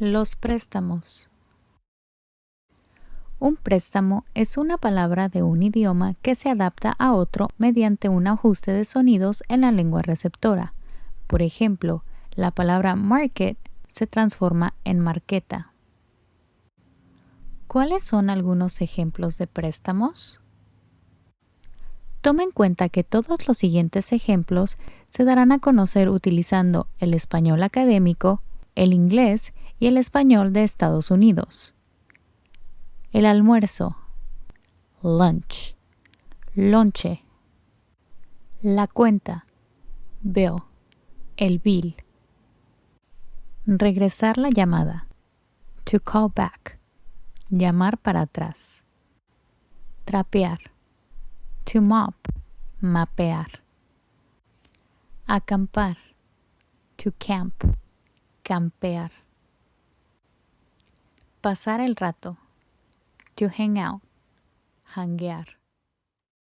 Los préstamos. Un préstamo es una palabra de un idioma que se adapta a otro mediante un ajuste de sonidos en la lengua receptora. Por ejemplo, la palabra market se transforma en marqueta. ¿Cuáles son algunos ejemplos de préstamos? Toma en cuenta que todos los siguientes ejemplos se darán a conocer utilizando el español académico, el inglés y el español de Estados Unidos. El almuerzo, lunch, lonche. La cuenta, bill, el bill. Regresar la llamada, to call back, llamar para atrás. Trapear, to mop, mapear. Acampar, to camp, campear. Pasar el rato. To hang out. Hanguear.